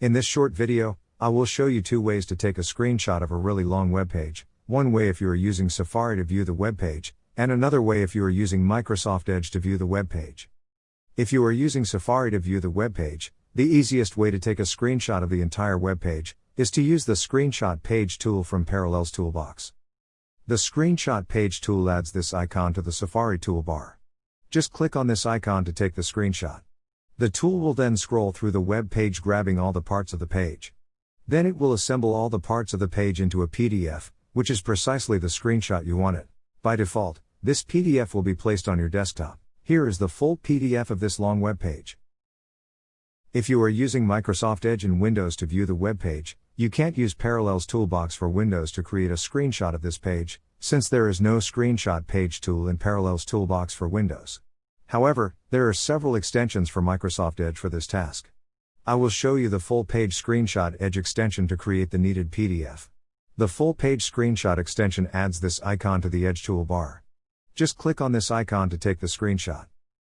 In this short video, I will show you two ways to take a screenshot of a really long web page. One way if you are using Safari to view the web page, and another way if you are using Microsoft Edge to view the web page. If you are using Safari to view the web page, the easiest way to take a screenshot of the entire web page is to use the Screenshot Page tool from Parallels Toolbox. The Screenshot Page tool adds this icon to the Safari toolbar. Just click on this icon to take the screenshot. The tool will then scroll through the web page grabbing all the parts of the page. Then it will assemble all the parts of the page into a PDF, which is precisely the screenshot you wanted. By default, this PDF will be placed on your desktop. Here is the full PDF of this long web page. If you are using Microsoft Edge in Windows to view the web page, you can't use Parallels Toolbox for Windows to create a screenshot of this page, since there is no Screenshot Page tool in Parallels Toolbox for Windows. However, there are several extensions for Microsoft Edge for this task. I will show you the full page screenshot Edge extension to create the needed PDF. The full page screenshot extension adds this icon to the Edge toolbar. Just click on this icon to take the screenshot.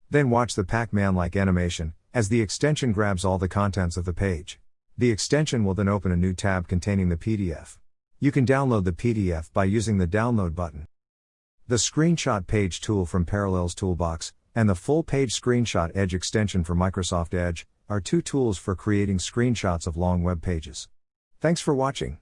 Then watch the Pac-Man like animation, as the extension grabs all the contents of the page. The extension will then open a new tab containing the PDF. You can download the PDF by using the download button. The Screenshot Page tool from Parallels Toolbox and the full page screenshot Edge extension for Microsoft Edge are two tools for creating screenshots of long web pages. Thanks for watching.